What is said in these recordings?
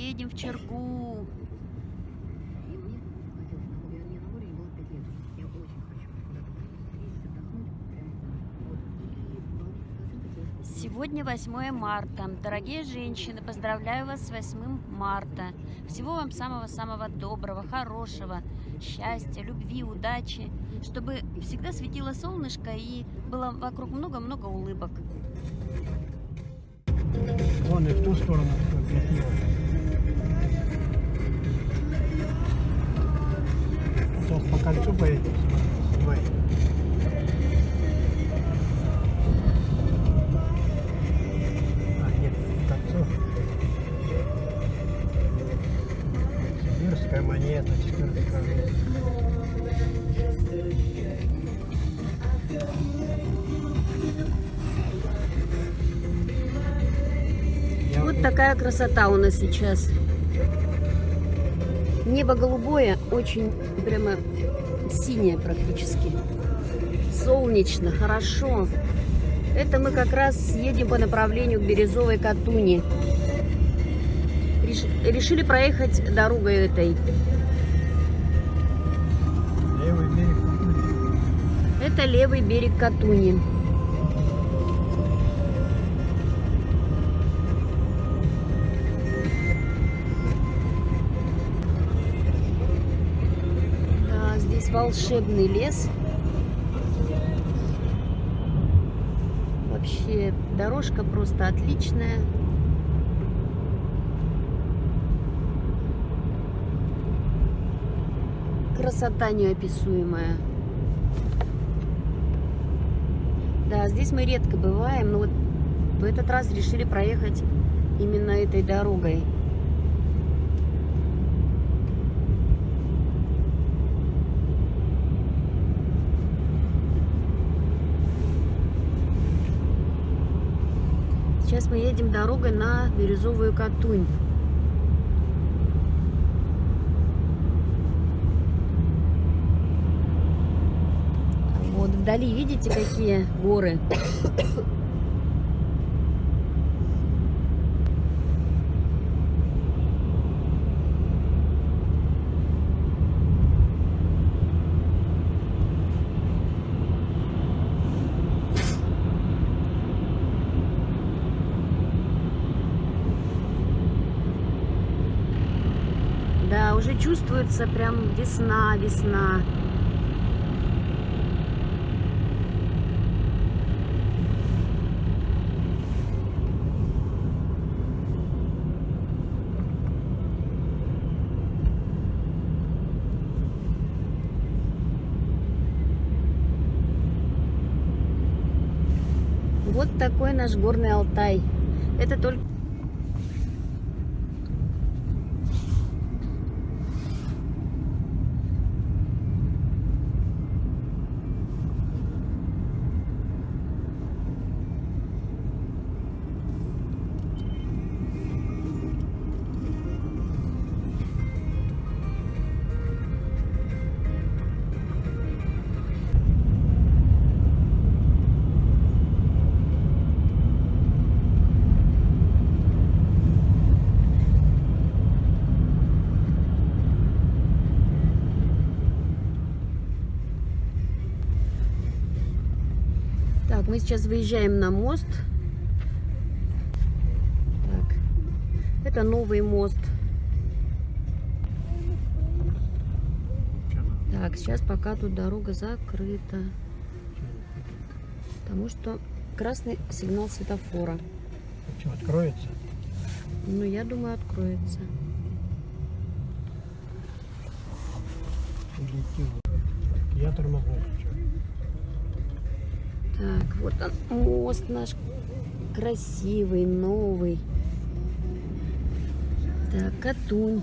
едем в Чергу. Сегодня 8 марта. Дорогие женщины, поздравляю вас с 8 марта. Всего вам самого-самого доброго, хорошего, счастья, любви, удачи, чтобы всегда светило солнышко и было вокруг много-много улыбок. Вон и в ту сторону кольцу поедем. Снимай. А, нет, не кольцо. Сибирская монета, четвертый королев. Я Вот такая красота у нас сейчас. Небо голубое, очень прямо синее практически. Солнечно, хорошо. Это мы как раз едем по направлению к Березовой Катуни. Реш- Решили проехать дорогой этой. левый берег. Это левый берег Катуни. Волшебный лес. Вообще дорожка просто отличная. Красота неописуемая. Да, здесь мы редко бываем, но вот в этот раз решили проехать именно этой дорогой. Сейчас мы едем дорогой на Бирюзовую Катунь. Вот вдали видите какие горы? Да, уже чувствуется прям весна, весна. Вот такой наш горный Алтай. Это только... мы сейчас выезжаем на мост. Так, это новый мост. Так, сейчас пока тут дорога закрыта. Потому что красный сигнал светофора. Что, откроется? Ну, я думаю, откроется. Я тормознул. Так, вот он, мост наш красивый, новый. Так, Катунь.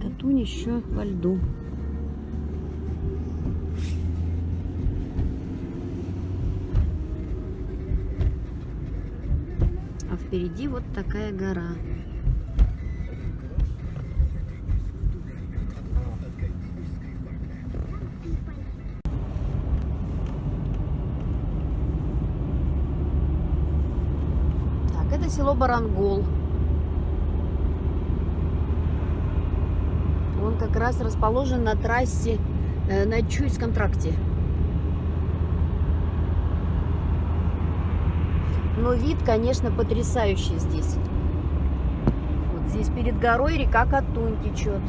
Катунь еще во льду. А впереди вот такая гора. село Барангол. Он как раз расположен на трассе э, на Чуйском тракте. Но вид, конечно, потрясающий здесь. Вот здесь перед горой река Катунь течет.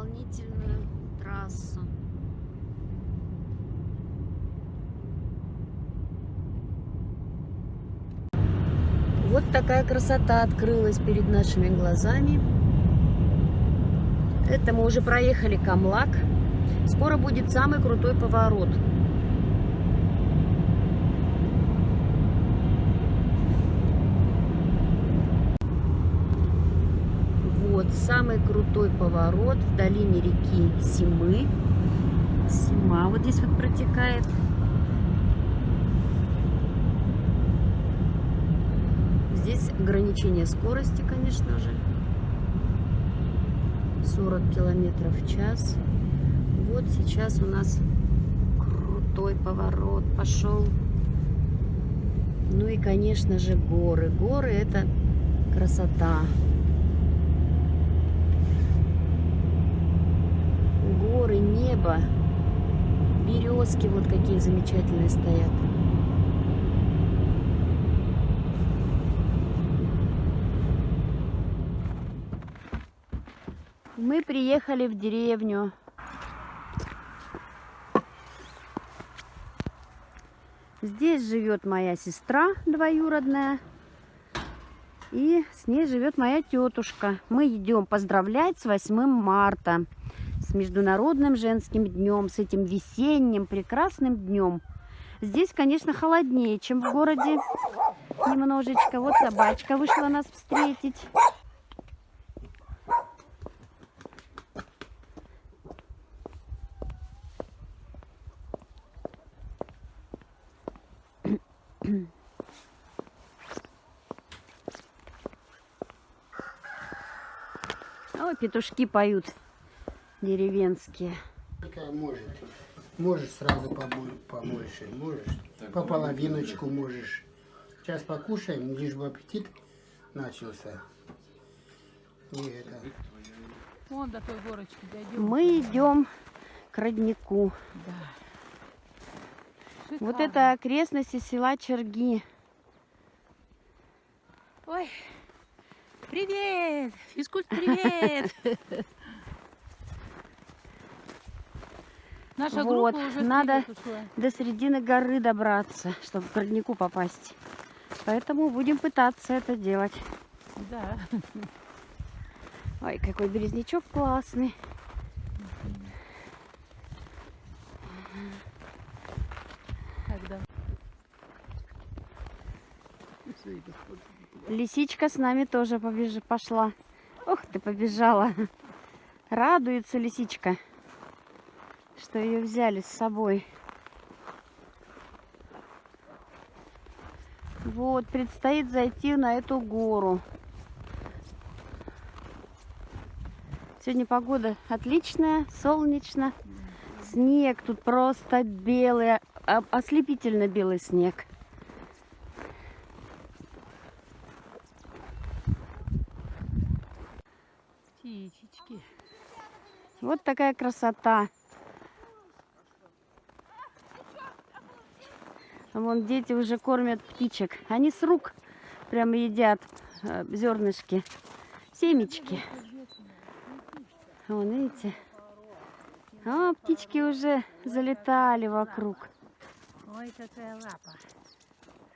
Дополнительную трассу. Вот такая красота открылась перед нашими глазами. Это мы уже проехали Камлак. Скоро будет самый крутой поворот. Вот самый крутой поворот в долине реки Симы. Сима вот здесь вот протекает. Здесь ограничение скорости, конечно же. 40 километров в час. Вот сейчас у нас крутой поворот пошел. Ну и, конечно же, горы. Горы это красота. Горы, небо, березки вот какие замечательные стоят. Мы приехали в деревню. Здесь живет моя сестра двоюродная. И с ней живет моя тетушка. Мы идем поздравлять с 8 марта. С Международным женским днем. С этим весенним прекрасным днем. Здесь, конечно, холоднее, чем в городе. Немножечко. Вот собачка вышла нас встретить. О, петушки поют деревенские. Может. Можешь сразу побо- побольше, можешь. По половиночку можешь. Сейчас покушаем, лишь бы аппетит начался. И это. Вон до той горочки дойдем. Мы идем к роднику. Вот это окрестности села Черги. Ой, привет! Физкульт, привет! Наша Вот, группа уже надо-. До середины горы добраться, чтобы к роднику попасть. Поэтому будем пытаться это делать. Да. Ой, какой березнячок классный. Когда? Лисичка с нами тоже побеж... пошла. Ох, ты побежала. Радуется лисичка, что ее взяли с собой. Вот, предстоит зайти на эту гору. Сегодня погода отличная, солнечно. Снег тут просто белый, а- ослепительно белый снег. Птичечки. Вот такая красота. Вон дети уже кормят птичек. Они с рук прямо едят э, зернышки, семечки. Вон, видите? А, птички уже залетали вокруг. Ой, какая лапа.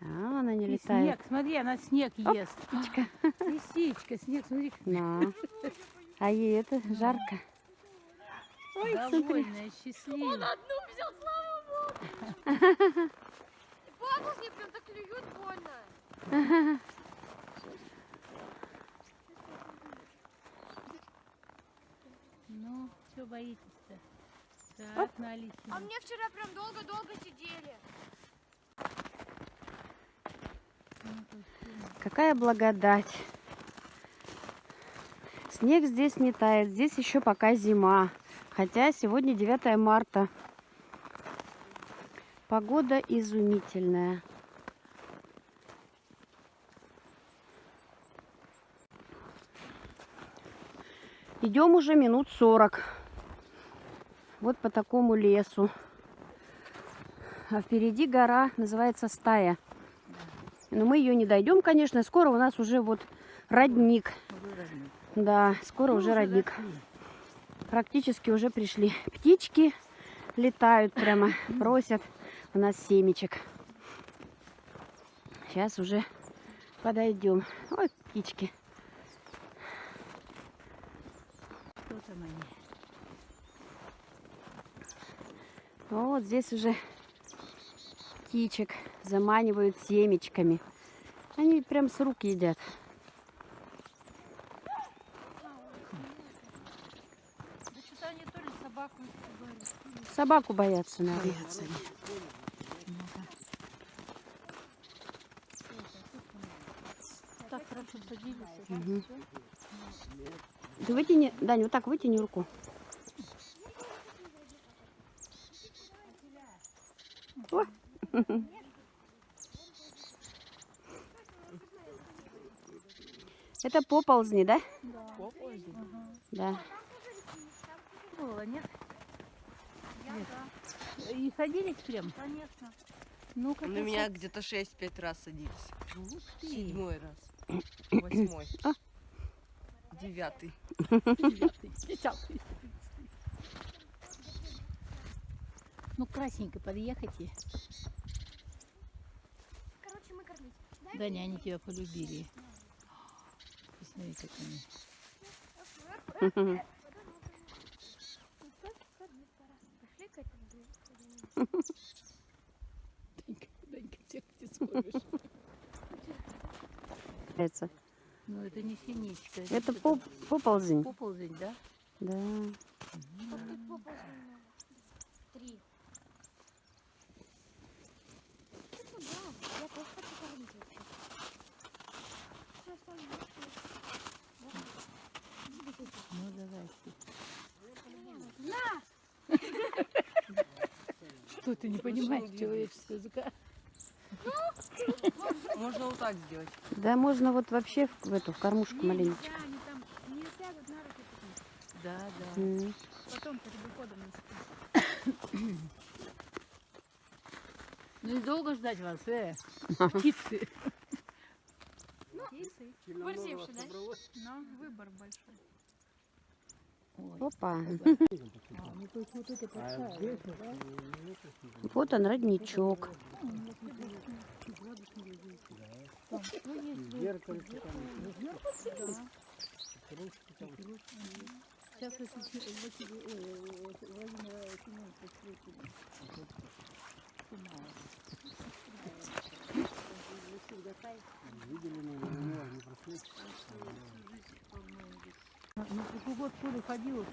А, она не И летает. снег, смотри, она снег ест. Птичка. Лисичка, снег, смотри. Да. А ей это жарко. Довольная, счастливая. Бабушки прям так клюют больно. Ну, что боитесь-то? Так, на Алисину. А мне вчера прям долго-долго сидели. Какая благодать. Снег здесь не тает, здесь еще пока зима. Хотя сегодня 9 марта. Погода изумительная. Идем уже минут 40. Вот по такому лесу. А впереди гора называется Стая. Но мы ее не дойдем, конечно. Скоро у нас уже вот родник. Да, скоро уже родник. Практически уже пришли. Птички летают прямо, просят у нас семечек. Сейчас уже подойдем. Ой, птички. Там они? Вот здесь уже птичек заманивают семечками. Они прям с рук едят. Да что-то они то ли собаку. Собаку боятся, наверное. Так хорошо садились. Мгм. Ты вытяни, Дань, вот так вытяни руку. О. Это поползни, да? Да. Было, нет? Нет. И садились прям? Конечно. Ну-ка, На меня где-то 6-5 раз садились. Ух ты. Седьмой раз. Восьмой. А. Девятый. Девятый, десятый. Ну, красненько подъехайте. Короче, мы кормить. Даня, они тебя полюбили. Посмотри, как они. Данька, Данька, где ты смотришь? Это, Ну, это не синичка. это что поп- поползень. Поползень, да? Да. Тут. Три. Я тоже хочу кормить вообще. Ну, давай. Что ты не понимаешь человеческого языка? Можно вот так сделать. Да, можно вот вообще в, в эту в кормушку маленечко. они там не сядут на руки потом. Да, да. Потом перед уходом Ну и долго ждать вас, э? Птицы. Да? Но выбор большой. Опа. а, вот он, родничок. Сейчас эти Василий- ой,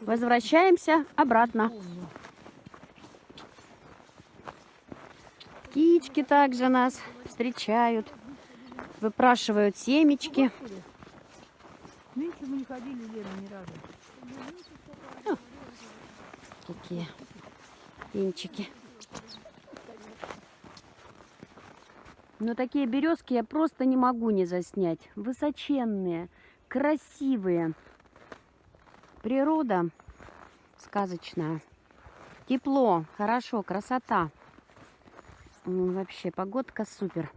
Возвращаемся обратно. Птички также нас встречают. Выпрашивают семечки. Мы не ходили, Лена, ни разу. Какие пенчики. Но такие березки я просто не могу не заснять. Высоченные, красивые. Природа сказочная. Тепло, хорошо, красота. Вообще, погодка супер.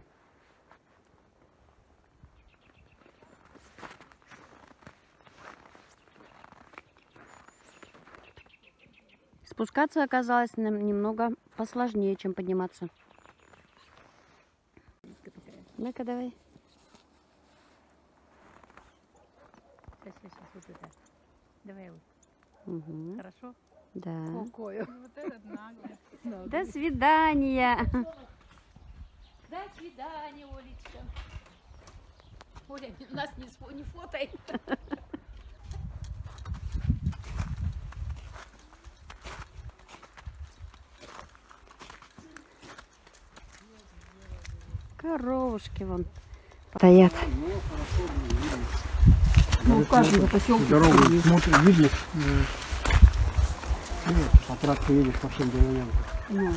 Спускаться оказалось немного посложнее, чем подниматься. Ну-ка, давай. Давай вот. Угу. Хорошо? Да. Какое? Ну, До свидания. До свидания, Олечка. Оля, нас не, не фотай. Коровушки вон стоят. Ну, хорошо, в каждом поселке Дорогу смотришь, видишь. э, ну, По трассе по всем деревням. Ну,